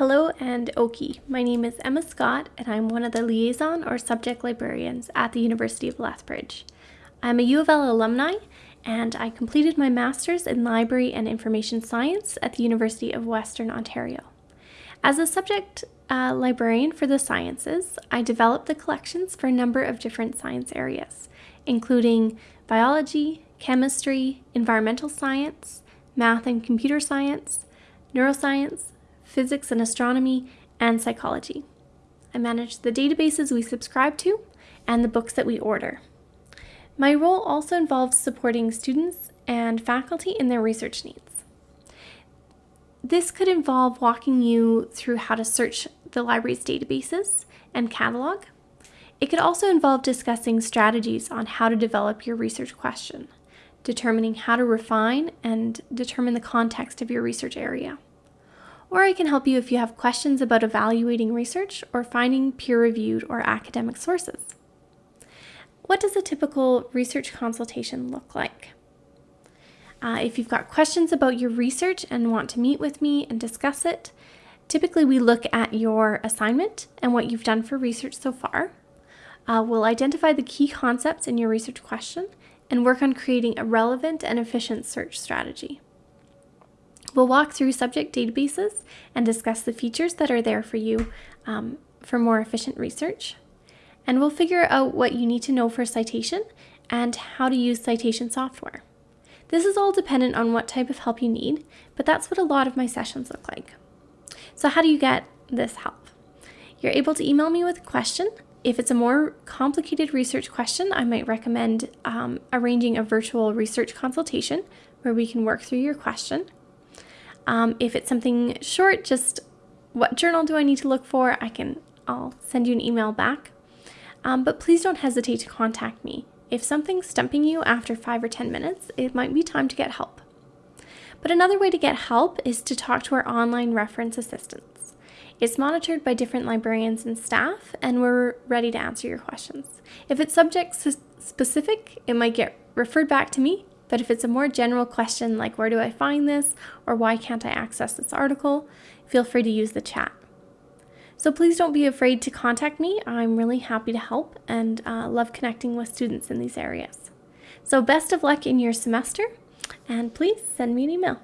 Hello and Oki. My name is Emma Scott and I'm one of the liaison or subject librarians at the University of Lethbridge. I'm a U of L alumni and I completed my Master's in Library and Information Science at the University of Western Ontario. As a subject uh, librarian for the sciences, I developed the collections for a number of different science areas, including biology, chemistry, environmental science, math and computer science, neuroscience, physics and astronomy, and psychology. I manage the databases we subscribe to and the books that we order. My role also involves supporting students and faculty in their research needs. This could involve walking you through how to search the library's databases and catalog. It could also involve discussing strategies on how to develop your research question, determining how to refine and determine the context of your research area or I can help you if you have questions about evaluating research or finding peer-reviewed or academic sources. What does a typical research consultation look like? Uh, if you've got questions about your research and want to meet with me and discuss it, typically we look at your assignment and what you've done for research so far. Uh, we'll identify the key concepts in your research question and work on creating a relevant and efficient search strategy. We'll walk through subject databases and discuss the features that are there for you um, for more efficient research. And we'll figure out what you need to know for citation and how to use citation software. This is all dependent on what type of help you need, but that's what a lot of my sessions look like. So how do you get this help? You're able to email me with a question. If it's a more complicated research question, I might recommend um, arranging a virtual research consultation where we can work through your question. Um, if it's something short, just what journal do I need to look for? I can, I'll send you an email back. Um, but please don't hesitate to contact me. If something's stumping you after five or 10 minutes, it might be time to get help. But another way to get help is to talk to our online reference assistants. It's monitored by different librarians and staff, and we're ready to answer your questions. If it's subject specific, it might get referred back to me, but if it's a more general question like where do I find this or why can't I access this article, feel free to use the chat. So please don't be afraid to contact me. I'm really happy to help and uh, love connecting with students in these areas. So best of luck in your semester and please send me an email.